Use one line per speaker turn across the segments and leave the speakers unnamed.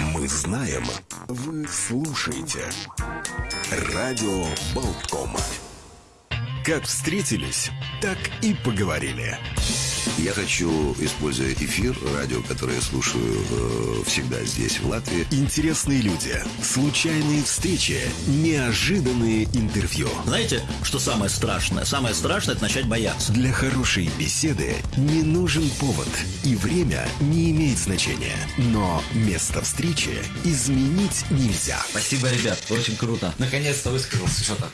Мы знаем, вы слушаете. Радио Болтком. Как встретились, так и поговорили.
Я хочу, используя эфир, радио, которое я слушаю э, всегда здесь, в Латвии.
Интересные люди, случайные встречи, неожиданные интервью.
Знаете, что самое страшное? Самое страшное – это начать бояться.
Для хорошей беседы не нужен повод, и время не имеет значения. Но место встречи изменить нельзя.
Спасибо, ребят, очень круто. Наконец-то высказался что-то.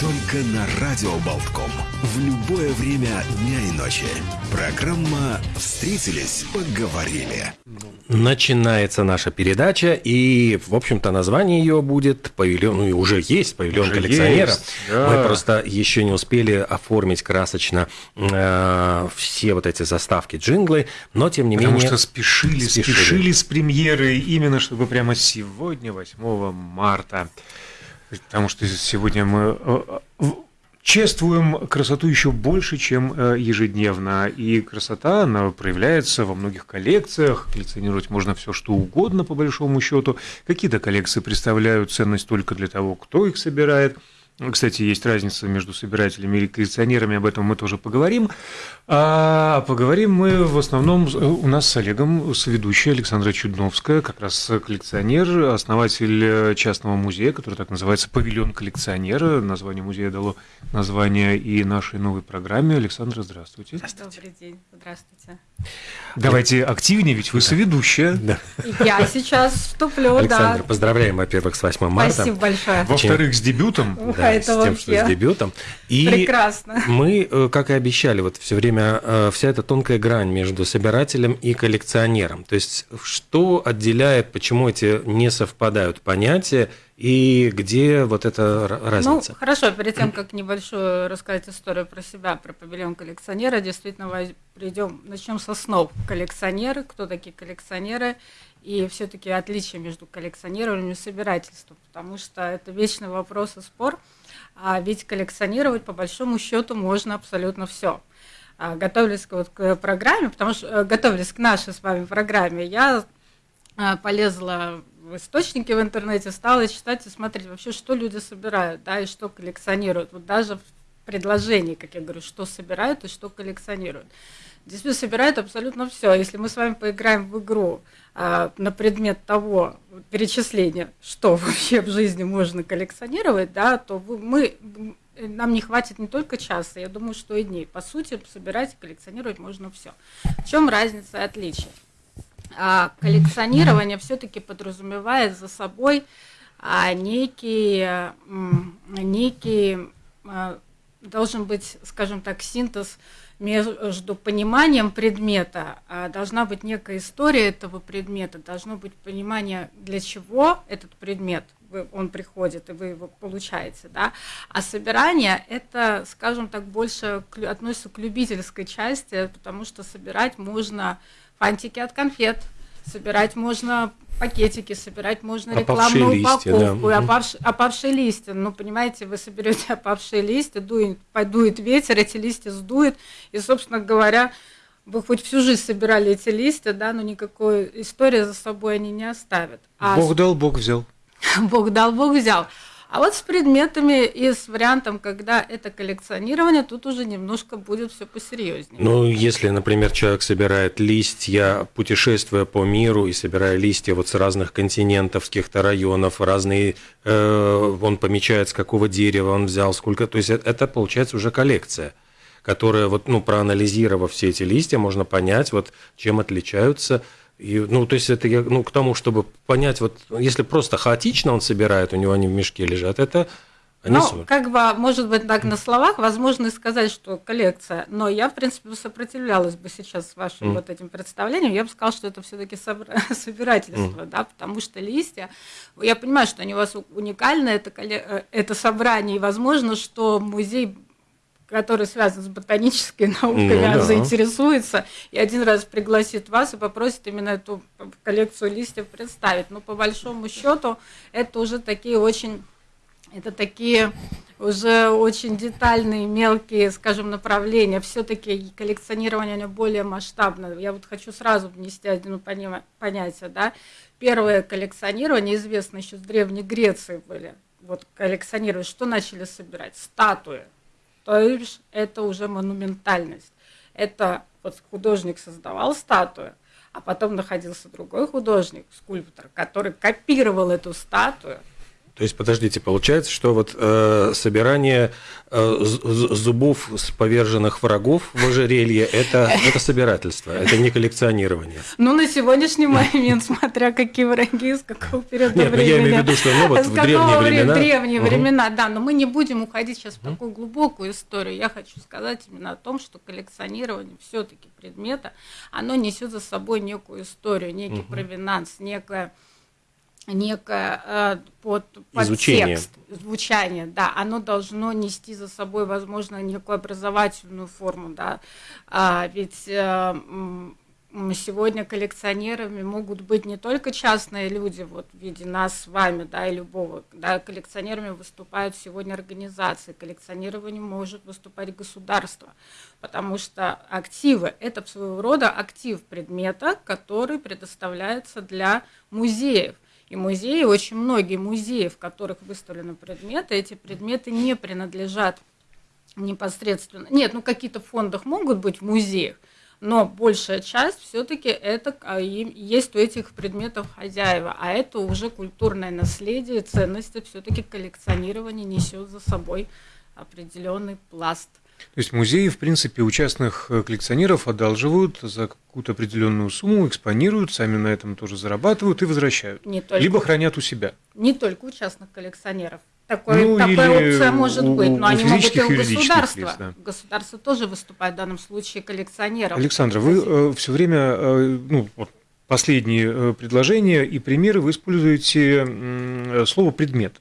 Только на Радио Болтком. В любое время дня и ночи. Программа «Встретились, поговорили».
Начинается наша передача, и, в общем-то, название ее будет павильон, ну и уже есть павильон
Уже
коллекционера.
есть, да.
Мы просто еще не успели оформить красочно э, все вот эти заставки, джинглы, но тем не
Потому
менее.
что спешили,
спешили.
спешили, с премьерой, именно чтобы прямо сегодня, 8 марта. Потому что сегодня мы э, э, чествуем красоту еще больше, чем э, ежедневно. И красота, она проявляется во многих коллекциях. Коллекционировать можно все, что угодно, по большому счету. Какие-то коллекции представляют ценность только для того, кто их собирает. Кстати, есть разница между собирателями и коллекционерами, об этом мы тоже поговорим. А поговорим мы в основном э, у нас с Олегом, с ведущей Александра Чудновская, как раз коллекционер, основатель э, частного музея, который так называется «Павильон коллекционера». Название музея дало название и нашей новой программе. Александра, здравствуйте.
Добрый день, здравствуйте.
Давайте активнее, ведь вы соведущая.
Да.
Я сейчас вступлю,
Александр,
да.
поздравляем, во-первых, с 8 марта.
Спасибо большое.
Во-вторых, с дебютом.
Ух,
Да,
это
с тем, что
вообще
с дебютом. И
прекрасно.
мы, э, как и обещали, вот все время э, вся эта тонкая грань между собирателем и коллекционером. То есть, что отделяет, почему эти не совпадают понятия и где вот эта разница?
Ну, хорошо, перед тем, как небольшую рассказать историю про себя, про павильон коллекционера, действительно придем, начнем со снов. Коллекционеры, кто такие коллекционеры, и все-таки отличие между коллекционированием и собирательством, потому что это вечный вопрос и спор. А ведь коллекционировать, по большому счету, можно абсолютно все. Готовились к, вот, к программе, потому что э, готовились к нашей с вами программе, я а, полезла в источники в интернете, стала читать и смотреть вообще, что люди собирают, да, и что коллекционируют. Вот даже в предложении, как я говорю, что собирают и что коллекционируют. Действительно, собирают абсолютно все. Если мы с вами поиграем в игру а, на предмет того перечисления, что вообще в жизни можно коллекционировать, да, то мы, нам не хватит не только часа, я думаю, что и дней. По сути, собирать и коллекционировать можно все. В чем разница и отличие? А коллекционирование все-таки подразумевает за собой а, некий, м, некий а, должен быть, скажем так, синтез между пониманием предмета, а, должна быть некая история этого предмета, должно быть понимание, для чего этот предмет он приходит, и вы его получаете, да, а собирание это, скажем так, больше относится к любительской части, потому что собирать можно фантики от конфет, собирать можно пакетики, собирать можно
Опавшие
рекламную
листья, да.
упаковку,
Мгм.
опавшие, опавшие листья. Ну, понимаете, вы соберете опавшие листья, дует, подует ветер, эти листья сдует, и, собственно говоря, вы хоть всю жизнь собирали эти листья, да, но никакой истории за собой они не оставят. А
Бог дал, Бог взял.
Бог дал, Бог взял. А вот с предметами и с вариантом, когда это коллекционирование, тут уже немножко будет все посерьезнее.
Ну, если, например, человек собирает листья, путешествуя по миру и собирая листья вот с разных континентов, с каких-то районов, разные, э, он помечает, с какого дерева он взял, сколько, то есть это, это получается уже коллекция, которая вот, ну, проанализировав все эти листья, можно понять, вот, чем отличаются. И, ну, то есть это я, ну, к тому, чтобы понять, вот, если просто хаотично он собирает, у него они в мешке лежат, это они
Ну, как бы, может быть, так на словах, возможно сказать, что коллекция, но я, в принципе, сопротивлялась бы сейчас вашим
Мгм.
вот этим представлением, я бы сказала, что это все-таки собирательство, да, потому что листья, я понимаю, что они у вас уникальны, это, э, это собрание, и возможно, что музей который связан с ботанической наукой,
Ну да.
заинтересуется и один раз пригласит вас и попросит именно эту коллекцию листьев представить. Но по большому счету это уже такие очень Это такие уже очень детальные, мелкие, скажем, направления. Все-таки коллекционирование оно более масштабное. Я вот хочу сразу внести одно понятие. Да? Первое коллекционирование, известно еще с Древней Греции были. Вот коллекционировать, что начали собирать? Статуи. То есть это уже монументальность. Это вот художник создавал статую, а потом находился другой художник, скульптор, который копировал эту статую –
то есть, подождите, получается, что вот э, собирание э, зубов с поверженных врагов в ожерелье это, это собирательство, это не коллекционирование.
Ну, на сегодняшний момент, смотря какие враги, с какого периода
Нет, времени. Нет, я имею в виду, что ну, вот в древние времена.
Древние времена, да, но мы не будем уходить сейчас в такую глубокую историю. Я хочу сказать именно о том, что коллекционирование все-таки предмета, оно несет за собой некую историю, некий провинанс, некое некое э, под, под Изучение. текст, звучание, да, оно должно нести за собой, возможно, некую образовательную форму, да, а, ведь э, сегодня коллекционерами могут быть не только частные люди, вот в виде нас с вами, да, и любого, да, коллекционерами выступают сегодня организации, коллекционирование может выступать государство, потому что активы – это своего рода актив предмета, который предоставляется для музеев – и музеи, очень многие музеи, в которых выставлены предметы, эти предметы не принадлежат непосредственно. Нет, ну какие-то в фондах могут быть в музеях, но большая часть все-таки это а, есть у этих предметов хозяева, а это уже культурное наследие, ценности, все-таки коллекционирование несет за собой определенный пласт –
то есть музеи, в принципе, у частных э, коллекционеров одалживают за какую-то определенную сумму, экспонируют, сами на этом тоже зарабатывают и возвращают. Не только, Либо хранят у себя.
Не только у частных коллекционеров. Такой, ну, такая опция может у, быть, но у они могут и у государства. Лиц, да. Государство тоже выступает в данном случае коллекционером.
Александра, вы э, все время, э, ну, вот последние э, предложения и примеры вы используете э, слово предмет.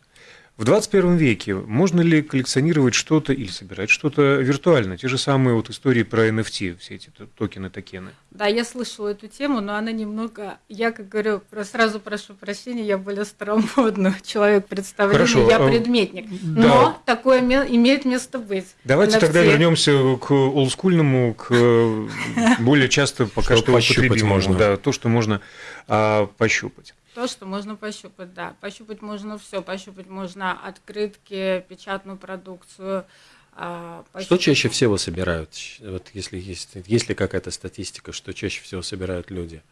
В 21 веке можно ли коллекционировать что-то или собирать что-то виртуально? Те же самые вот истории про NFT, все эти токены, токены.
Да, я слышала эту тему, но она немного, я как говорю, сразу прошу прощения, я более старомодный человек представления, Хорошо. я а, предметник. Да. Но такое имеет место быть.
Давайте NFT. тогда вернемся к олдскульному, к более часто пока что употребимому. Да, то, что можно а, пощупать.
То, что можно пощупать, да. Пощупать можно все. Пощупать можно открытки, печатную продукцию.
А, пощупать... Что чаще всего собирают? Вот если есть, есть ли какая-то статистика, что чаще всего собирают люди?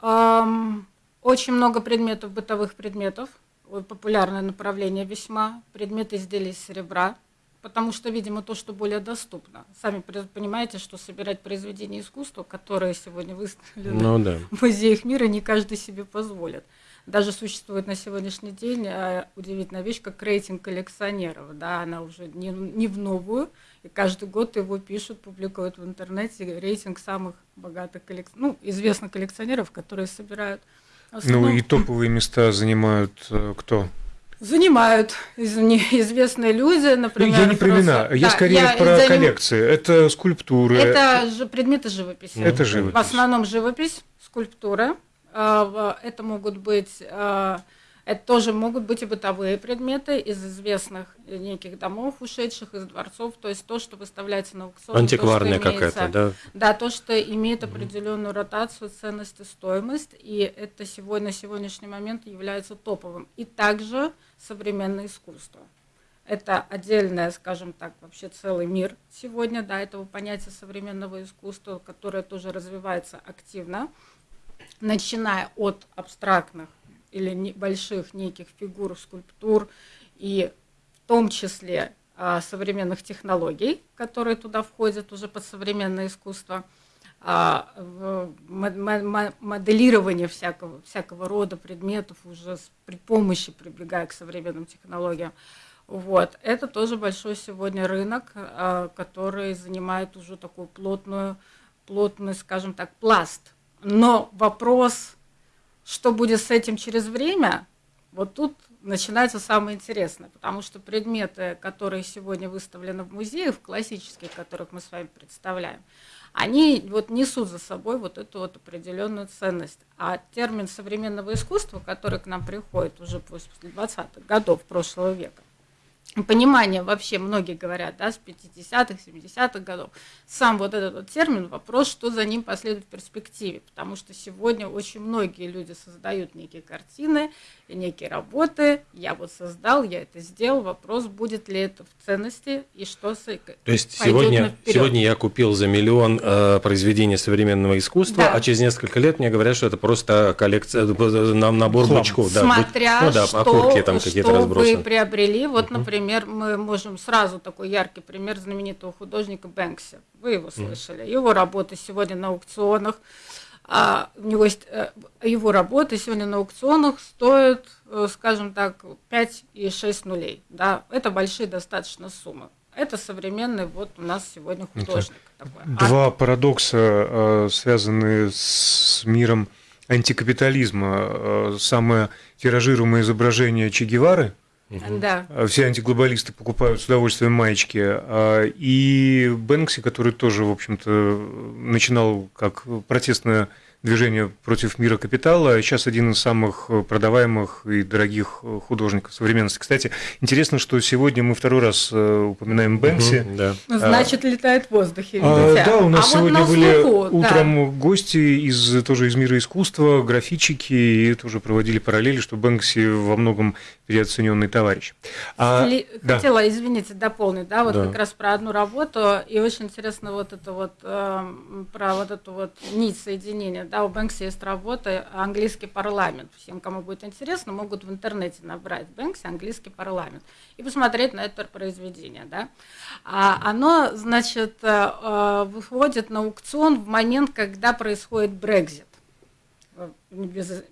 Очень много предметов, бытовых предметов. Популярное направление весьма. Предметы изделий из серебра потому что, видимо, то, что более доступно. Сами понимаете, что собирать произведения искусства, которые сегодня выставлены ну, да. в музеях мира, не каждый себе позволит. Даже существует на сегодняшний день а, удивительная вещь, как рейтинг коллекционеров. Да, она уже не, не в новую, и каждый год его пишут, публикуют в интернете рейтинг самых богатых коллекционеров, ну, известных коллекционеров, которые собирают.
Основном... Ну и топовые места занимают э, кто?
Занимают известные люди, например.
Я не про имена, я да, скорее я про заним... коллекции. Это скульптуры.
Это же предметы живописи.
Это живопись.
В основном живопись, скульптура. Это могут быть а, это тоже могут быть и бытовые предметы из известных неких домов, ушедших из дворцов, то есть то, что выставляется на аукцион.
Антикварная какая-то, да?
Да, то, что имеет определенную ротацию, ценность и стоимость, и это сегодня, на сегодняшний момент является топовым. И также современное искусство. Это отдельное, скажем так, вообще целый мир сегодня, да, этого понятия современного искусства, которое тоже развивается активно, начиная от абстрактных или небольших неких фигур, скульптур и в том числе а, современных технологий, которые туда входят уже под современное искусство, а, моделирование всякого, всякого рода предметов уже при помощи прибегая к современным технологиям. Вот. Это тоже большой сегодня рынок, а, который занимает уже такую плотную, плотный, скажем так, пласт. Но вопрос что будет с этим через время, Вот тут начинается самое интересное, потому что предметы, которые сегодня выставлены в музеях, классические, которых мы с вами представляем, они вот несут за собой вот эту вот определенную ценность. А термин современного искусства, который к нам приходит уже после 20-х годов прошлого века, понимание вообще, многие говорят, да, с 50-х, 70-х годов, сам вот этот вот термин, вопрос, что за ним последует в перспективе, потому что сегодня очень многие люди создают некие картины, некие работы, я вот создал, я это сделал, вопрос, будет ли это в ценности и что с
То есть сегодня, сегодня я купил за миллион э, произведений современного искусства, да. а через несколько лет мне говорят, что это просто коллекция, э, набор бычков.
Да, Смотря ну, да, что, окурки там какие-то разбросаны. вы приобрели, вот, uh-huh. Например, мы можем сразу такой яркий пример знаменитого художника Бэнкси, вы его слышали, его работы сегодня на аукционах, а у него есть э, его работы сегодня на аукционах стоят, э, скажем так, 5 и 6 нулей. Да? Это большие достаточно суммы. Это современный вот у нас сегодня художник.
такой. Два а... парадокса, э, связанные с миром антикапитализма. Самое тиражируемое изображение Че Гевары –
да.
Все антиглобалисты покупают с удовольствием маечки. И Бэнкси, который тоже, в общем-то, начинал как протестное движение против мира капитала. Сейчас один из самых продаваемых и дорогих художников современности. Кстати, интересно, что сегодня мы второй раз э, упоминаем Бэнкси.
Угу, да. Ну, значит, летает в воздухе.
А, да, у нас а сегодня вот были слуху, утром да. гости из тоже из мира искусства, графичики, и тоже проводили параллели, что Бэнкси во многом переоцененный товарищ.
А, Ли... да. Хотела, извините, дополнить, да, вот да. как раз про одну работу, и очень интересно вот это вот, э, про вот эту вот нить соединения, да, у Бэнкси есть работа «Английский парламент». Всем, кому будет интересно, могут в интернете набрать Бэнкси «Английский парламент» и посмотреть на это произведение, да. А оно, значит, э, э, выходит на аукцион в момент, когда происходит Брекзит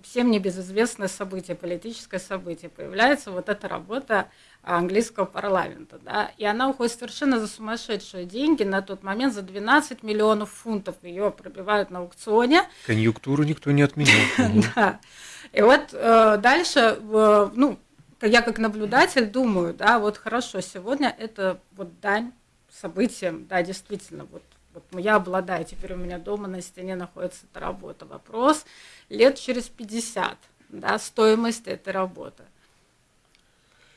всем небезызвестное событие, политическое событие, появляется вот эта работа английского парламента, да, и она уходит совершенно за сумасшедшие деньги, на тот момент за 12 миллионов фунтов ее пробивают на аукционе.
Конъюнктуру никто не отменял.
Да, и вот э, дальше, ну, я как наблюдатель думаю, да, вот хорошо, сегодня это вот дань событиям, да, действительно, вот вот я обладаю, теперь у меня дома на стене находится эта работа. Вопрос лет через 50, да, стоимость этой работы.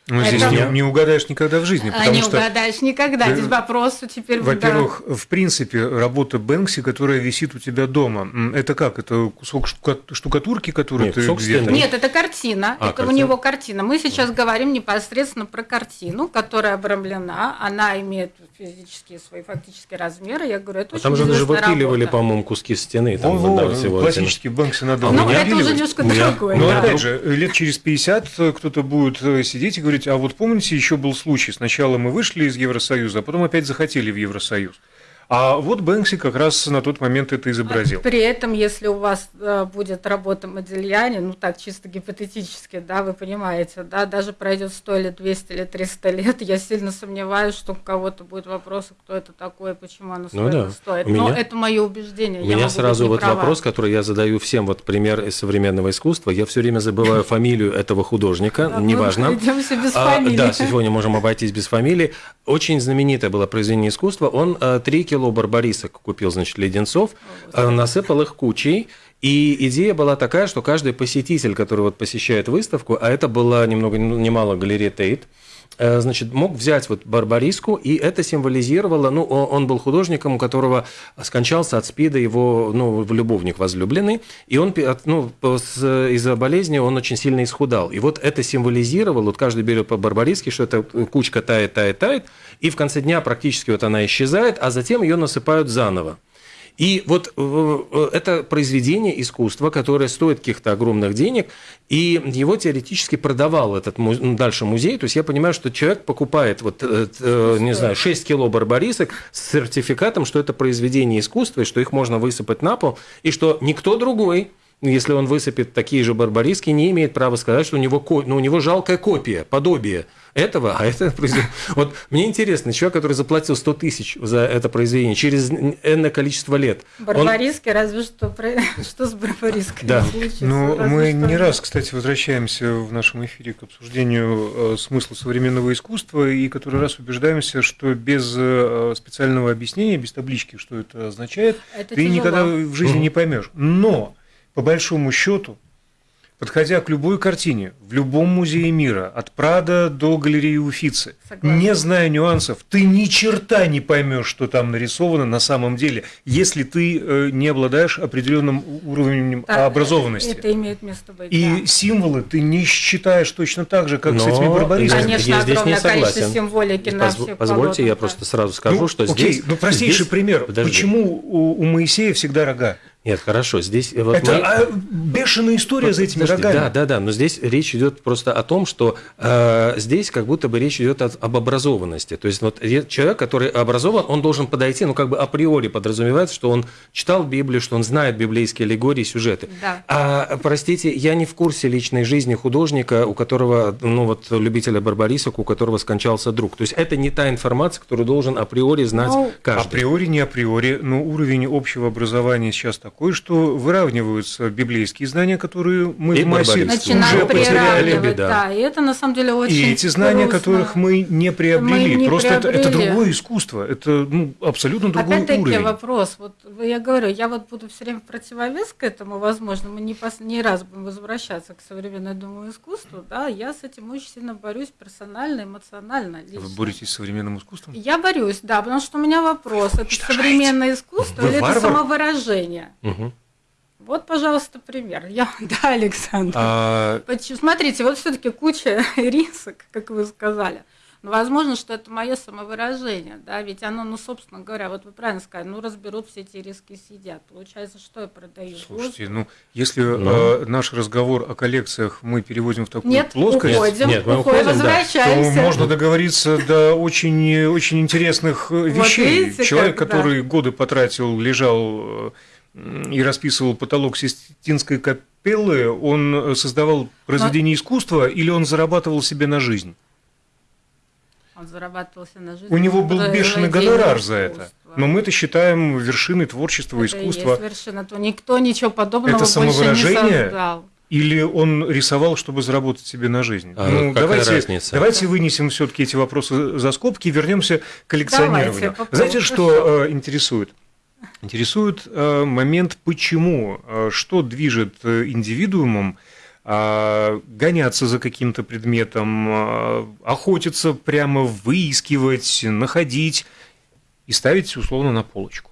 Ну, здесь это... не, не угадаешь никогда в жизни.
А не что... угадаешь никогда. Здесь вопрос теперь...
Во-первых, да. в принципе, работа Бэнкси, которая висит у тебя дома, это как? Это кусок штукатурки, который Нет, ты где-то...
Нет, это картина. А, это картина? у него картина. Мы сейчас говорим непосредственно про картину, которая обрамлена. Она имеет физические свои фактические размеры. Я говорю, это а
очень Там же даже выпиливали, по-моему, куски стены. Там,
Во, да, всего классический Бэнкси надо
Ну, это уже немножко другое.
Но, опять же, лет через 50 кто-то будет э, сидеть и говорить, говорить, а вот помните, еще был случай, сначала мы вышли из Евросоюза, а потом опять захотели в Евросоюз. А вот Бэнкси как раз на тот момент это изобразил.
При этом, если у вас э, будет работа Модельяне, ну так чисто гипотетически, да, вы понимаете, да, даже пройдет 100 или 200 или 300 лет, я сильно сомневаюсь, что у кого-то будет вопрос, кто это такое, почему оно ну, да. стоит. У Но меня, это мое убеждение.
У меня сразу вот права. вопрос, который я задаю всем, вот пример из современного искусства. Я все время забываю фамилию этого художника, неважно.
Идемся без а, фамилии.
Да, сегодня можем обойтись без фамилии. Очень знаменитое было произведение искусства. Он э, три кило барбарисок купил, значит, леденцов, э, насыпал их кучей, и идея была такая, что каждый посетитель, который вот посещает выставку, а это была ни много ни мало галерея Тейт, э, значит, мог взять вот барбариску, и это символизировало, ну, он был художником, у которого скончался от СПИДа его, ну, любовник возлюбленный, и он, ну, из-за болезни он очень сильно исхудал. И вот это символизировало, вот каждый берет по барбариске, что эта кучка тает, тает, тает, и в конце дня практически вот она исчезает, а затем ее насыпают заново. И вот э, э, это произведение искусства, которое стоит каких-то огромных денег, и его теоретически продавал этот ну, дальше музей. То есть я понимаю, что человек покупает, вот, э, не знаю, 6 кило барбарисок с сертификатом, что это произведение искусства, и что их можно высыпать на пол, и что никто другой если он высыпет такие же барбариски, не имеет права сказать, что у него, ну, у него жалкая копия, подобие этого, а это произведение. Вот мне интересно, человек, который заплатил 100 тысяч за это произведение через энное количество лет.
Барбариски, он... разве что, что с барбарисками
да. Ну, мы не раз, кстати, возвращаемся в нашем эфире к обсуждению э, смысла современного искусства и который раз убеждаемся, что без э, специального объяснения, без таблички, что это означает, это ты тяжело. никогда в жизни mm. не поймешь. Но, по большому счету, подходя к любой картине, в любом музее мира, от Прада до галереи Уфицы, Согласна. не зная нюансов, ты ни черта не поймешь, что там нарисовано на самом деле, если ты э, не обладаешь определенным уровнем да, образованности.
Это, это имеет место быть.
И да. символы ты не считаешь точно так же, как Но с этими барбаристами.
Конечно, я здесь не согласен. символики
на Позв- Позвольте, полотна, я просто сразу скажу, ну, что
окей,
здесь...
Ну, простейший здесь... пример. Подожди. Почему у, у Моисея всегда рога?
Нет, хорошо, здесь... Вот
это мы... а, бешеная история за этими Подожди, рогами.
Да, да, да, но здесь речь идет просто о том, что э, здесь как будто бы речь идет о, об образованности. То есть вот человек, который образован, он должен подойти, ну как бы априори подразумевается, что он читал Библию, что он знает библейские аллегории, сюжеты.
Да.
А, простите, я не в курсе личной жизни художника, у которого, ну вот любителя барбарисок, у которого скончался друг. То есть это не та информация, которую должен априори знать ну, каждый.
Априори, не априори, но уровень общего образования сейчас такой, такой, что выравниваются библейские знания, которые мы и в массе уже потеряли.
Да. да, и это на самом деле очень
И эти знания, грустно. которых мы не приобрели. Мы не Просто приобрели. Это, это другое искусство, это ну, абсолютно другой
Опять-таки
уровень.
вопрос. Вот я говорю, я вот буду все время противовес к этому, возможно, мы не, пос... не раз будем возвращаться к современному искусству, да, я с этим очень сильно борюсь персонально, эмоционально. Лично.
Вы боретесь с современным искусством?
Я борюсь, да, потому что у меня вопрос, это современное искусство Вы или варвар? это самовыражение? Угу. Вот, пожалуйста, пример. Я, да, Александр. А... Смотрите, вот все-таки куча рисок, как вы сказали. Но возможно, что это мое самовыражение, да, ведь оно, ну, собственно говоря, вот вы правильно сказали, ну, разберут все эти риски и съедят. Получается, что я продаю?
Слушайте, Воздух? ну, если Но... э, наш разговор о коллекциях мы переводим в такую Нет, плоскость,
уходим, нет, мы уходим, возвращаемся.
то можно договориться до очень, очень интересных э, вещей. Вот видите, Человек, как, который да. годы потратил, лежал э, и расписывал потолок Систинской капеллы, он создавал произведение искусства или он зарабатывал себе на жизнь?
Он зарабатывал себе на жизнь.
У него был бешеный гонорар за это. Но мы это считаем вершиной творчества,
это
искусства.
Это вершина, то никто ничего подобного
это
самовыражение? больше не создал.
Или он рисовал, чтобы заработать себе на жизнь? А, ну, давайте, разница? давайте вынесем все-таки эти вопросы за скобки и вернемся к коллекционированию. Давайте, Знаете, что э, интересует? Интересует э, момент, почему, э, что движет э, индивидуумом э, гоняться за каким-то предметом, э, охотиться прямо, выискивать, находить и ставить условно на полочку.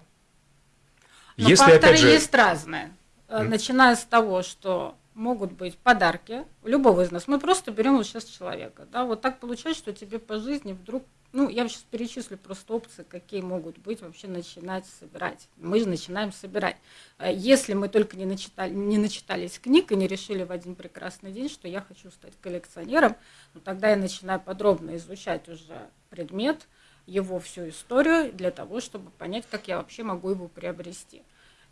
Но Если, опять же... есть разные. Начиная с того, что могут быть подарки любого из нас. Мы просто берем вот сейчас человека. Да, вот так получается, что тебе по жизни вдруг, ну, я сейчас перечислю просто опции, какие могут быть вообще начинать собирать. Мы же начинаем собирать. Э, если мы только не, начитали, не начитались книг и не решили в один прекрасный день, что я хочу стать коллекционером, ну, тогда я начинаю подробно изучать уже предмет, его всю историю, для того, чтобы понять, как я вообще могу его приобрести.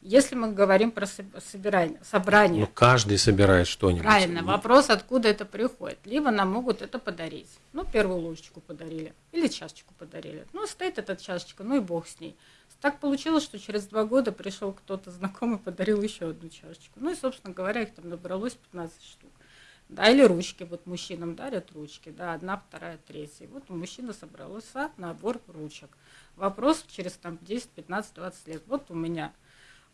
Если мы говорим про собирание, собрание.
Ну, каждый собирает что-нибудь.
Правильно. Вопрос, откуда это приходит. Либо нам могут это подарить. Ну, первую ложечку подарили. Или чашечку подарили. Ну, стоит эта чашечка, ну и бог с ней. Так получилось, что через два года пришел кто-то знакомый, подарил еще одну чашечку. Ну и, собственно говоря, их там набралось 15 штук. Да, или ручки, вот мужчинам дарят ручки, да, одна, вторая, третья. Вот у мужчины собрался набор ручек. Вопрос через там 10, 15, 20 лет. Вот у меня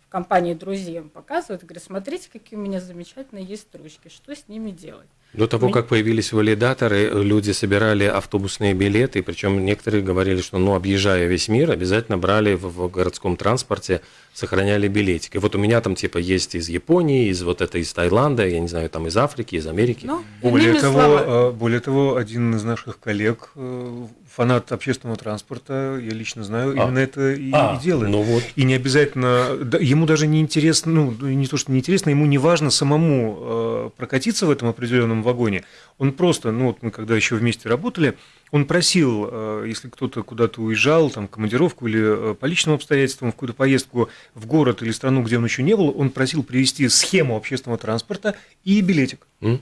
компании друзьям показывают, говорят, смотрите, какие у меня замечательные есть строчки, что с ними делать.
До того, как появились валидаторы, люди собирали автобусные билеты, причем некоторые говорили, что, ну, объезжая весь мир, обязательно брали в, в городском транспорте, сохраняли билетик. И вот у меня там типа есть из Японии, из вот это из Таиланда, я не знаю, там из Африки, из Америки. Ну,
более того, слова... более того, один из наших коллег э, фанат общественного транспорта, я лично знаю, а. именно это и, а, и делает. Ну вот. И не обязательно, да, ему даже не интересно, ну, не то, что не интересно, ему не важно самому э, прокатиться в этом определенном вагоне. Он просто, ну, вот мы когда еще вместе работали, он просил, э, если кто-то куда-то уезжал, там, командировку или э, по личным обстоятельствам, в какую-то поездку в город или страну, где он еще не был, он просил привезти схему общественного транспорта и билетик.
М?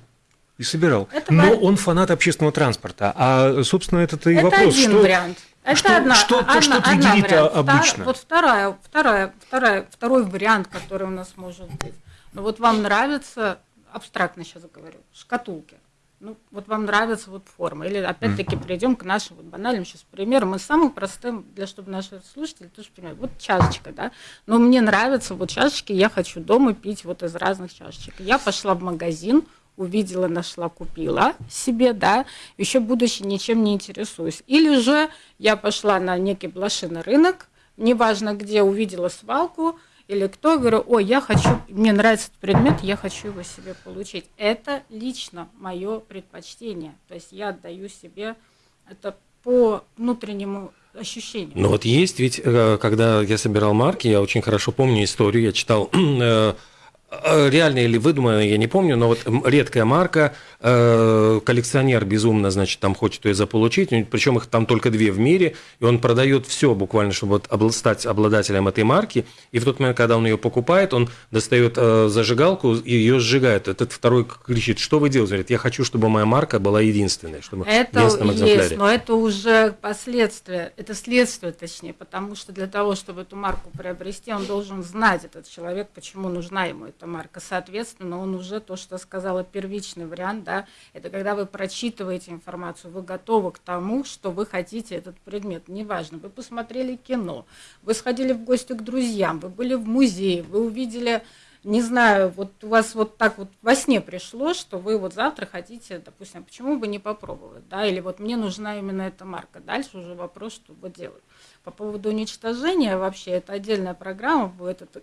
И собирал.
Это
Но он фанат общественного транспорта. А, собственно, это-то и
Это
вопрос.
один
что...
вариант. Это
что-
одна,
что-
одна,
что
одна
триггерит, а,
Втор-
обычно?
Вот вторая, вторая, вторая, второй вариант, который у нас может быть. Ну вот вам нравится, абстрактно сейчас говорю, шкатулки. Ну, вот вам нравится вот форма. Или опять-таки перейдем к нашим вот банальным сейчас примерам. Мы самым простым, для чтобы наши слушатели тоже понимали. Вот чашечка, да. Но мне нравятся вот чашечки, я хочу дома пить вот из разных чашечек. Я пошла в магазин, увидела, нашла, купила себе, да, еще будучи ничем не интересуюсь. Или же я пошла на некий блошиный рынок, неважно где, увидела свалку, или кто, говорю, ой, я хочу, мне нравится этот предмет, я хочу его себе получить. Это лично мое предпочтение. То есть я отдаю себе это по внутреннему ощущению.
Ну вот есть ведь, э, когда я собирал марки, я очень хорошо помню историю, я читал э, э, реально или выдуманно, я не помню, но вот редкая марка, э, коллекционер безумно, значит, там хочет ее заполучить, причем их там только две в мире, и он продает все буквально, чтобы вот стать обладателем этой марки, и в тот момент, когда он ее покупает, он достает э, зажигалку и ее сжигает. Этот второй кричит, что вы делаете? Говорит, я хочу, чтобы моя марка была единственной, чтобы
Это есть, но это уже последствия, это следствие точнее, потому что для того, чтобы эту марку приобрести, он должен знать, этот человек, почему нужна ему эта марка. Соответственно, он уже то, что сказала, первичный вариант, да, это когда вы прочитываете информацию, вы готовы к тому, что вы хотите этот предмет. Неважно, вы посмотрели кино, вы сходили в гости к друзьям, вы были в музее, вы увидели не знаю, вот у вас вот так вот во сне пришло, что вы вот завтра хотите, допустим, почему бы не попробовать, да, или вот мне нужна именно эта марка. Дальше уже вопрос, что вы делать. По поводу уничтожения вообще, это отдельная программа будет, это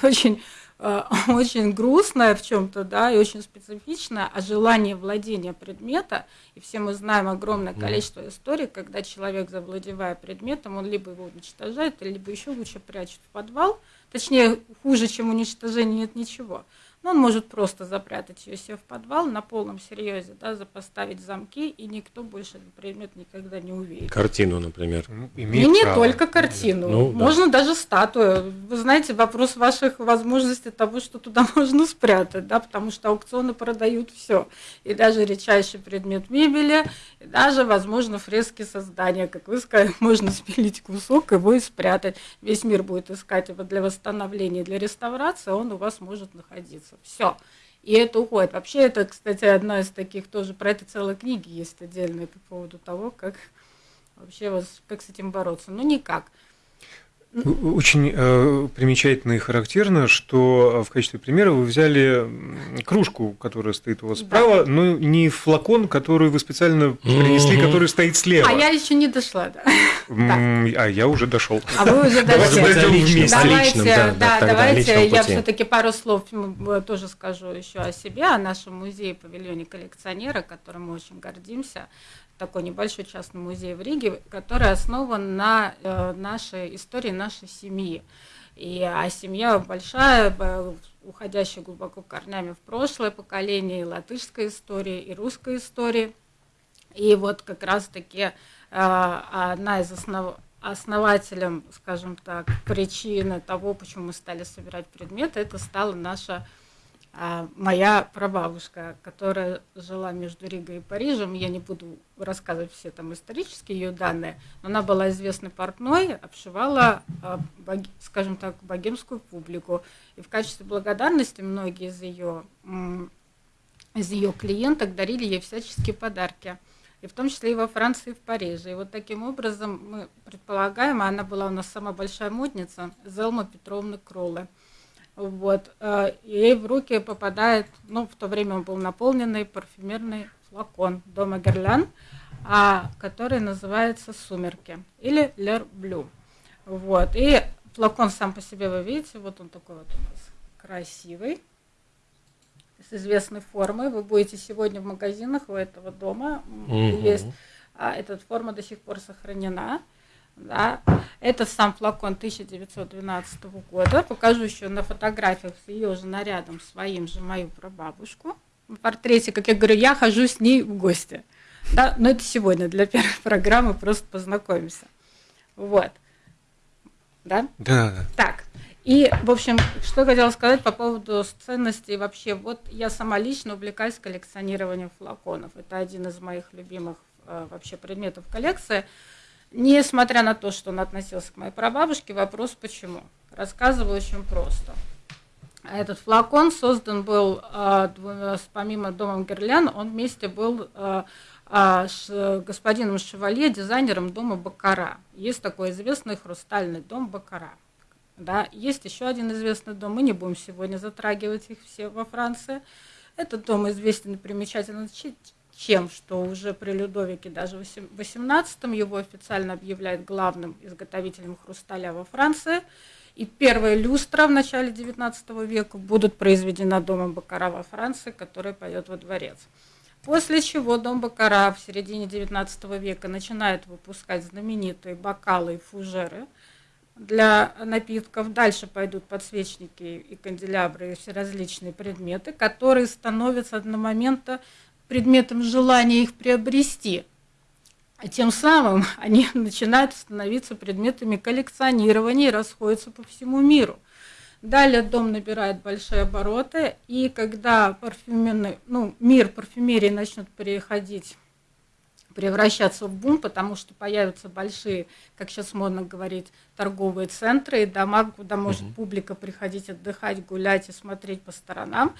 очень, э, очень грустная в чем-то, да, и очень специфичная, а желание владения предмета, и все мы знаем огромное количество историй, когда человек, завладевая предметом, он либо его уничтожает, либо еще лучше прячет в подвал, Точнее, хуже, чем уничтожение, нет ничего. Он может просто запрятать ее себе в подвал на полном серьезе, да, запоставить замки, и никто больше этот предмет никогда не увидит.
Картину, например.
Ну,
И не
право.
только картину,
Ну, да.
можно даже статую. Вы знаете, вопрос ваших возможностей того, что туда можно спрятать, да, потому что аукционы продают все. И даже редчайший предмет мебели, и даже, возможно, фрески создания. Как вы сказали, можно спилить кусок, его и спрятать. Весь мир будет искать его для восстановления, для реставрации, а он у вас может находиться. Все. И это уходит. Вообще, это, кстати, одна из таких тоже, про это целая книги есть отдельная по поводу того, как вообще вот, как с этим бороться. Ну, никак.
Очень э, примечательно и характерно, что э, в качестве примера вы взяли кружку, которая стоит у вас
Да.
справа, но не флакон, который вы специально принесли,
Мгм.
который стоит слева.
А я еще не дошла, да.
А я уже дошел.
А вы уже
Давайте
дошли. Давайте,
личном,
да,
да, да,
давайте я все-таки пару слов э, тоже скажу еще о себе, о нашем музее павильоне коллекционера, которым мы очень гордимся. Такой небольшой частный музей в Риге, который основан на э, нашей истории нашей семьи. И, а семья большая, уходящая глубоко корнями в прошлое поколение, и латышской истории, и русской истории. И вот как раз-таки э, одна из основ основателем, скажем так, причины того, почему мы стали собирать предметы, это стала наша а, моя прабабушка, которая жила между Ригой и Парижем. Я не буду рассказывать все там исторические ее данные, но она была известной портной, обшивала, а, скажем так, богемскую публику. И в качестве благодарности многие из ее, из ее клиенток дарили ей всяческие подарки. И в том числе и во Франции, и в Париже. И вот таким образом мы предполагаем, а она была у нас самая большая модница, Зелма Петровна Кролле. Вот. э, Ей в руки попадает, ну, в то время он был наполненный парфюмерный флакон дома Герлян, а, который называется «Сумерки» или «Лер Блю». Вот. И флакон сам по себе вы видите, вот он такой вот у нас красивый, с известной формой. Вы будете сегодня в магазинах у этого дома.
Мгм.
Есть а, эта форма до сих пор сохранена. Да. Это сам флакон 1912 года. Покажу еще на фотографиях с ее же нарядом, своим же, мою прабабушку. В портрете, как я говорю, я хожу с ней в гости. Да, но это сегодня для первой программы просто познакомимся. Вот. Да?
Да.
Так, и, в общем, что хотела сказать по поводу ценностей вообще. Вот я сама лично увлекаюсь коллекционированием флаконов. Это один из моих любимых э, вообще предметов коллекции. Несмотря на то, что он относился к моей прабабушке, вопрос почему. Рассказываю очень просто. Этот флакон создан был, э, помимо домом Герлян, он вместе был э, э, господином Шевалье, дизайнером дома Бакара. Есть такой известный хрустальный дом Бакара. Да, есть еще один известный дом, мы не будем сегодня затрагивать их все во Франции. Этот дом известен и примечателен чем, что уже при Людовике даже в XVIII его официально объявляют главным изготовителем хрусталя во Франции. И первая люстра в начале XIX века будут произведена домом Бакара во Франции, который пойдет во дворец. После чего дом Бакара в середине XIX века начинает выпускать знаменитые бокалы и фужеры для напитков. Дальше пойдут подсвечники и канделябры и все различные предметы, которые становятся на момента предметом желания их приобрести. А тем самым они начинают становиться предметами коллекционирования и расходятся по всему миру. Далее дом набирает большие обороты, и когда парфюмерный, ну, мир парфюмерии начнет переходить превращаться в бум, потому что появятся большие, как сейчас модно говорить, торговые центры и дома, куда может угу. публика приходить отдыхать, гулять и смотреть по сторонам.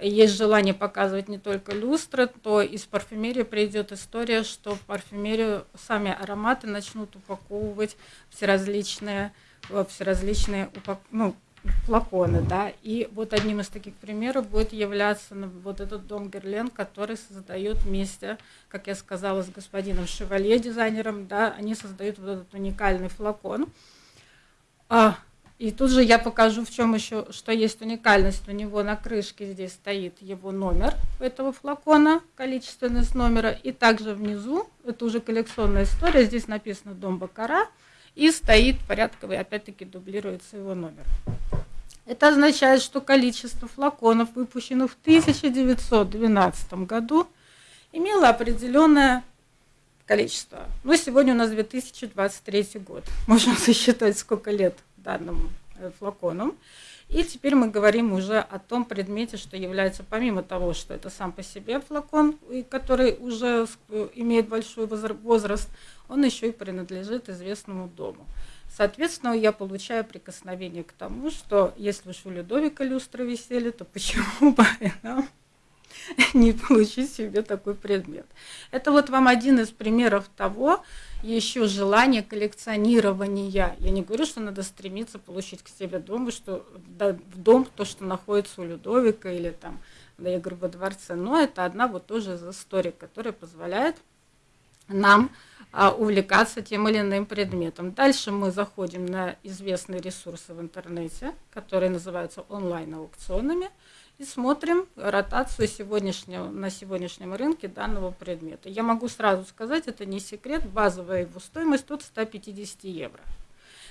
Есть желание показывать не только люстры, то из парфюмерии придет история, что в парфюмерию сами ароматы начнут упаковывать все различные, все различные ну, флаконы, да, и вот одним из таких примеров будет являться вот этот дом Герлен, который создает вместе, как я сказала, с господином Шевалье, дизайнером, да, они создают вот этот уникальный флакон. А, и тут же я покажу, в чем еще, что есть уникальность. У него на крышке здесь стоит его номер этого флакона, количественность номера, и также внизу, это уже коллекционная история, здесь написано «Дом Бакара», и стоит порядковый, опять-таки дублируется его номер. Это означает, что количество флаконов, выпущенных в 1912 году, имело определенное количество. Но сегодня у нас 2023 год. Можно засчитать, сколько лет данным э, флаконом. И теперь мы говорим уже о том предмете, что является, помимо того, что это сам по себе флакон, который уже э, имеет большой возраст, он еще и принадлежит известному дому. Соответственно, я получаю прикосновение к тому, что если уж у Людовика люстры висели, то почему бы нам не получить себе такой предмет. Это вот вам один из примеров того, еще желание коллекционирования. Я не говорю, что надо стремиться получить к себе дом, что да, в дом то, что находится у Людовика или там, да, я говорю, во дворце, но это одна вот тоже из историй, которая позволяет нам а, увлекаться тем или иным предметом. Дальше мы заходим на известные ресурсы в интернете, которые называются онлайн-аукционами, и смотрим ротацию сегодняшнего, на сегодняшнем рынке данного предмета. Я могу сразу сказать, это не секрет, базовая его стоимость от 150 евро.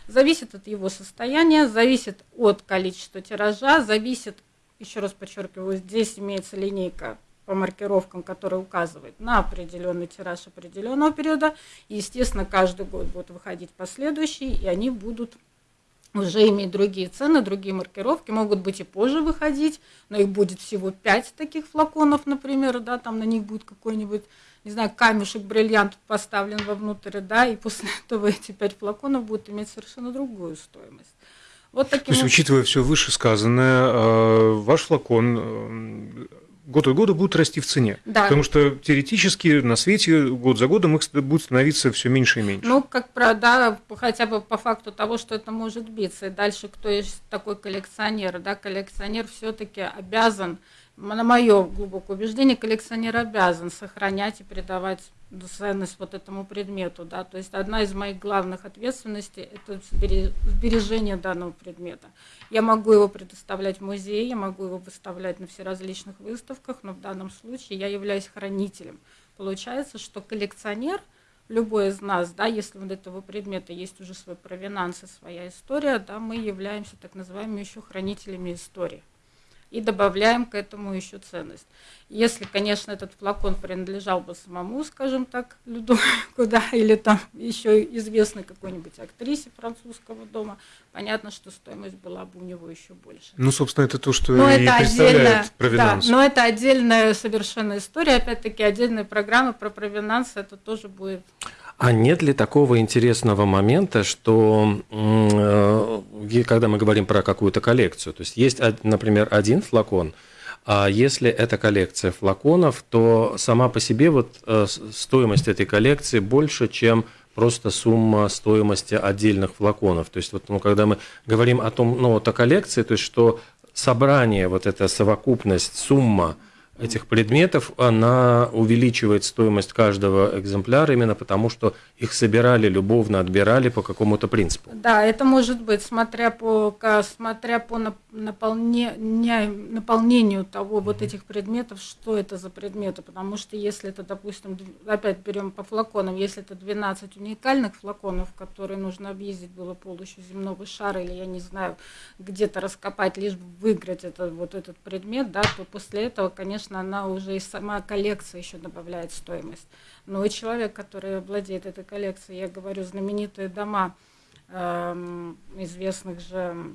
Зависит от его состояния, зависит от количества тиража, зависит, еще раз подчеркиваю, здесь имеется линейка по маркировкам, которые указывают на определенный тираж определенного периода. И, естественно, каждый год будут выходить последующие, и они будут уже иметь другие цены, другие маркировки, могут быть и позже выходить, но их будет всего 5 таких флаконов, например, да, там на них будет какой-нибудь, не знаю, камешек, бриллиант поставлен вовнутрь, да, и после этого эти 5 флаконов будут иметь совершенно другую стоимость.
Вот таким То есть, учитывая все вышесказанное, э, ваш флакон э, год от года будут расти в цене. Да. Потому что теоретически на свете год за годом их будет становиться все меньше и меньше.
Ну, как про, да, хотя бы по факту того, что это может биться. И дальше, кто есть такой коллекционер, да, коллекционер все-таки обязан на мое глубокое убеждение, коллекционер обязан сохранять и передавать ценность вот этому предмету, да, то есть одна из моих главных ответственностей – это сбережение данного предмета. Я могу его предоставлять в музее, я могу его выставлять на всеразличных выставках, но в данном случае я являюсь хранителем. Получается, что коллекционер, любой из нас, да, если у этого предмета есть уже свой провинанс и своя история, да, мы являемся так называемыми еще хранителями истории. И добавляем к этому еще ценность. Если, конечно, этот флакон принадлежал бы самому, скажем так, Людовику, да, или там еще известной какой-нибудь актрисе французского дома, понятно, что стоимость была бы у него еще больше.
Ну, собственно, это то, что
но
и
это
представляет
провинанс. Да, но это отдельная совершенно история, опять-таки, отдельная программа про провинанс, это тоже будет
а нет ли такого интересного момента, что э, когда мы говорим про какую-то коллекцию, то есть есть, например, один флакон, а если это коллекция флаконов, то сама по себе вот э, стоимость этой коллекции больше, чем просто сумма стоимости отдельных флаконов. То есть вот, ну, когда мы говорим о том, ну, вот о коллекции, то есть что собрание, вот эта совокупность, сумма – этих предметов, она увеличивает стоимость каждого экземпляра именно потому, что их собирали любовно, отбирали по какому-то принципу.
Да, это может быть, смотря по, смотря по наполнению, наполнению того вот этих предметов, что это за предметы, потому что если это, допустим, опять берем по флаконам, если это 12 уникальных флаконов, которые нужно объездить было полностью земного шара, или я не знаю, где-то раскопать, лишь бы выиграть это, вот этот предмет, да, то после этого, конечно, конечно, она уже и сама коллекция еще добавляет стоимость. Но человек, который владеет этой коллекцией, я говорю, знаменитые дома э, известных же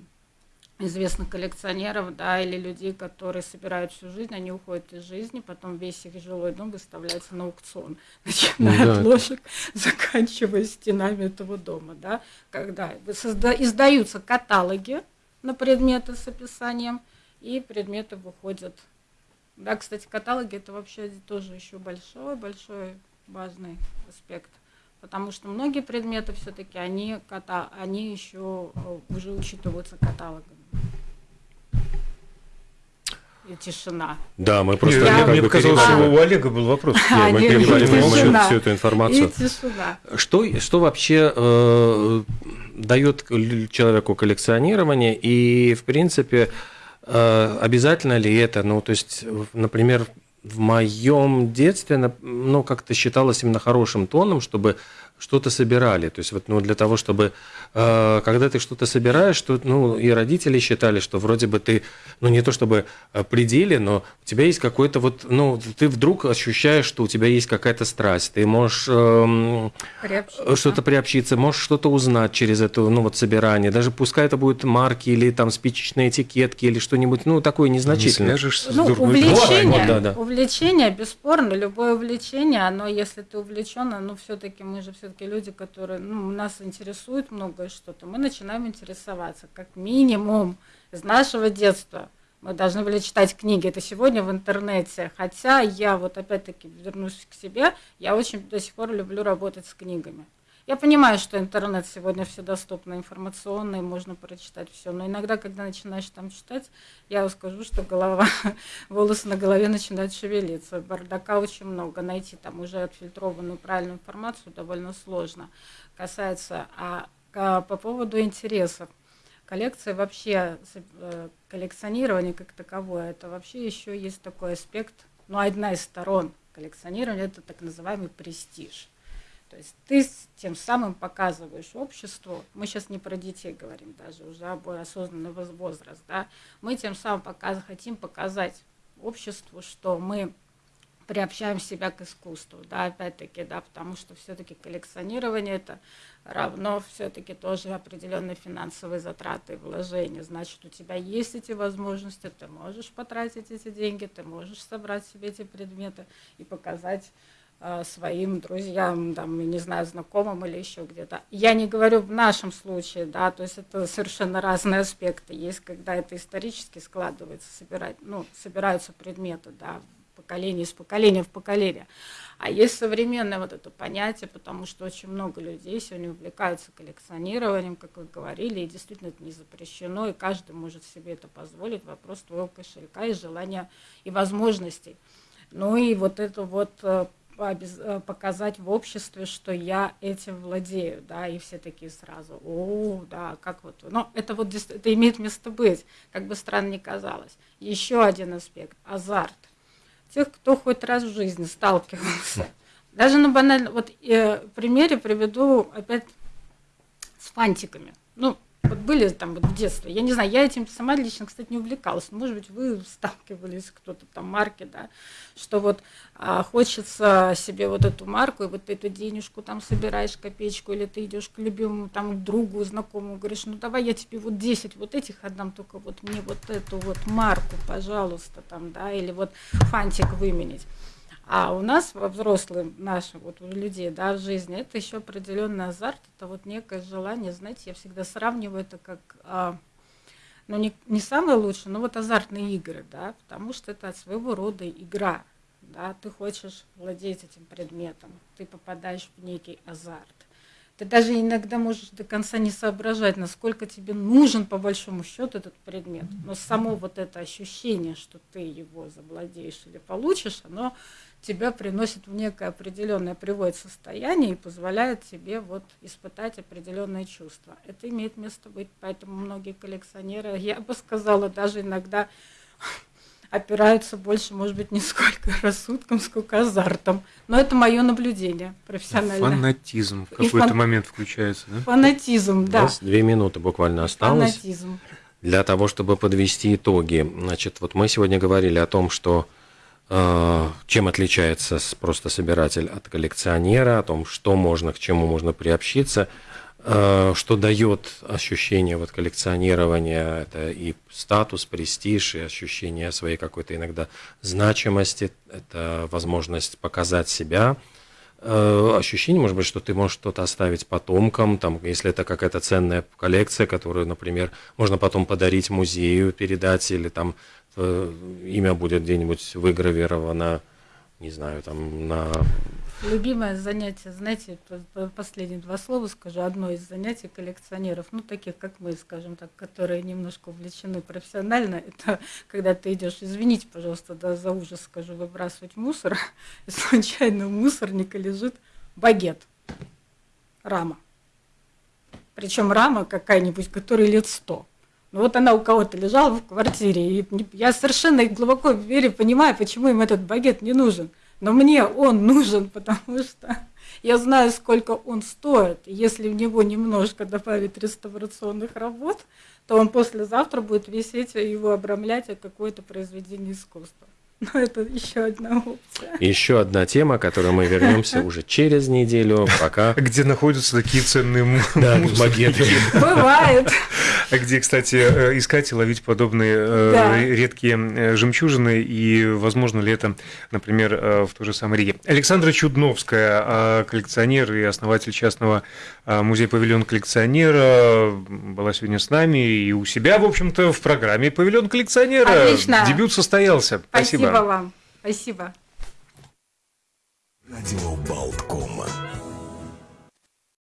известных коллекционеров, да, или людей, которые собирают всю жизнь, они уходят из жизни, потом весь их жилой дом выставляется на аукцион, начиная да. от ложек, заканчивая стенами этого дома, да, когда издаются каталоги на предметы с описанием, и предметы выходят да, кстати, каталоги это вообще тоже еще большой, большой важный аспект. Потому что многие предметы все-таки они, ката, они еще э, уже учитываются каталогами. И тишина.
Да, мы просто...
Я, мне показалось, что у Олега был вопрос.
А, мы перебрали всю эту информацию. И тишина. Что, что вообще э, дает человеку коллекционирование и, в принципе, Э, обязательно ли это? Ну, то есть, например, в моем детстве, ну, как-то считалось именно хорошим тоном, чтобы что-то собирали. То есть вот ну, для того, чтобы, э, когда ты что-то собираешь, то, ну, и родители считали, что вроде бы ты, ну, не то чтобы э, пределе, но у тебя есть какой-то вот, ну, ты вдруг ощущаешь, что у тебя есть какая-то страсть, ты можешь э, что-то приобщиться, можешь что-то узнать через это, ну, вот собирание, даже пускай это будут марки или там спичечные этикетки или что-нибудь, ну, такое незначительное. Не
ну, увлечение, вот, да, да. увлечение, бесспорно, любое увлечение, оно, если ты увлечен, ну, все-таки мы же все все-таки люди, которые, ну, нас интересует многое что-то, мы начинаем интересоваться, как минимум, из нашего детства. Мы должны были читать книги. Это сегодня в интернете. Хотя я вот опять-таки вернусь к себе, я очень до сих пор люблю работать с книгами. Я понимаю, что интернет сегодня все доступно, информационный, можно прочитать все, но иногда, когда начинаешь там читать, я скажу, что голова, волосы на голове начинают шевелиться, бардака очень много, найти там уже отфильтрованную правильную информацию довольно сложно. Касается, а, а по поводу интересов, коллекция вообще, э, коллекционирование как таковое, это вообще еще есть такой аспект, ну, одна из сторон коллекционирования, это так называемый престиж. То есть ты тем самым показываешь обществу, мы сейчас не про детей говорим даже, уже об осознанный возраст, да, мы тем самым показ, хотим показать обществу, что мы приобщаем себя к искусству, да, опять-таки, да, потому что все-таки коллекционирование это равно все-таки тоже определенные финансовые затраты и вложения. Значит, у тебя есть эти возможности, ты можешь потратить эти деньги, ты можешь собрать себе эти предметы и показать своим друзьям, там, не знаю, знакомым или еще где-то. Я не говорю в нашем случае, да, то есть это совершенно разные аспекты. Есть, когда это исторически складывается, собирать, ну, собираются предметы, да, поколение из поколения в поколение. А есть современное вот это понятие, потому что очень много людей сегодня увлекаются коллекционированием, как вы говорили, и действительно это не запрещено, и каждый может себе это позволить. Вопрос твоего кошелька и желания и возможностей. Ну и вот это вот э, Э, показать в обществе, что я этим владею, да, и все такие сразу, о, да, как вот, но это вот это имеет место быть, как бы странно ни казалось. Еще один аспект – азарт. Тех, кто хоть раз в жизни сталкивался, даже на банальном, вот э, примере приведу опять с фантиками. Ну, Вот были там вот в детстве, я не знаю, я этим сама лично, кстати, не увлекалась. Может быть, вы сталкивались, кто-то там марки, да, что вот а, хочется себе вот эту марку, и вот эту денежку там собираешь, копеечку, или ты идешь к любимому там другу, знакомому, говоришь, ну давай я тебе вот 10 вот этих отдам, только вот мне вот эту вот марку, пожалуйста, там, да, или вот фантик выменить. А у нас, во взрослым нашим, вот у людей, да, в жизни, это еще определенный азарт, это вот некое желание, знаете, я всегда сравниваю это как, а, ну, не, не самое лучшее, но вот азартные игры, да, потому что это своего рода игра, да, ты хочешь владеть этим предметом, ты попадаешь в некий азарт. Ты даже иногда можешь до конца не соображать, насколько тебе нужен по большому счету этот предмет. Но само вот это ощущение, что ты его завладеешь или получишь, оно тебя приносит в некое определенное, приводит состояние и позволяет тебе вот испытать определенные чувства. Это имеет место быть, поэтому многие коллекционеры, я бы сказала, даже иногда опираются больше, может быть, не сколько рассудком, сколько азартом. Но это мое наблюдение профессиональное.
Фанатизм в какой-то фан... момент включается, да?
Фанатизм, да. У нас
две минуты буквально осталось. Фанатизм. Для того, чтобы подвести итоги. Значит, вот мы сегодня говорили о том, что чем отличается просто собиратель от коллекционера, о том, что можно, к чему можно приобщиться. Э, что дает ощущение вот коллекционирования, это и статус, престиж, и ощущение своей какой-то иногда значимости, это возможность показать себя, э, ощущение, может быть, что ты можешь что-то оставить потомкам, там, если это какая-то ценная коллекция, которую, например, можно потом подарить музею, передать, или там э, имя будет где-нибудь выгравировано, не знаю, там на
Любимое занятие, знаете, последние два слова скажу, одно из занятий коллекционеров, ну, таких, как мы, скажем так, которые немножко увлечены профессионально, это когда ты идешь, извините, пожалуйста, да, за ужас скажу, выбрасывать мусор, и случайно мусорника лежит багет, рама. Причем рама какая-нибудь, которой лет сто. Ну вот она у кого-то лежала в квартире, и я совершенно глубоко верю, понимаю, почему им этот багет не нужен – но мне он нужен, потому что я знаю, сколько он стоит. Если в него немножко добавить реставрационных работ, то он послезавтра будет висеть и его обрамлять какое-то произведение искусства. Но это еще одна опция.
Еще одна тема, к которой мы вернемся уже через неделю, пока...
Где находятся такие ценные
магеты.
Бывает.
Где, кстати, э, искать и ловить подобные э, редкие э, жемчужины, и возможно ли это, например, в той же самой Риге. Александра Чудновская, коллекционер и основатель частного музея «Павильон коллекционера», была сегодня с нами и у себя, в общем-то, в программе «Павильон коллекционера».
Отлично.
Дебют состоялся.
Спасибо. Спасибо вам. Спасибо.
Радио Болткома.